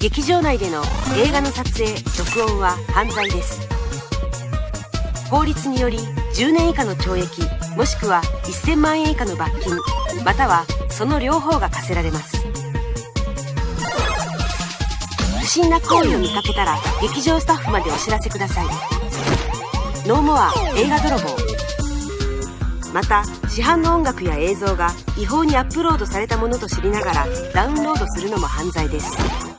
劇場内での映画の撮影録音は犯罪です。法律により10年以下の懲役もしくは1000万円以下の罰金またはその両方が課せられます。不審な行為を見かけたら劇場スタッフまでお知らせください。ノーモア映画泥棒。また市販の音楽や映像が違法にアップロードされたものと知りながらダウンロードするのも犯罪です。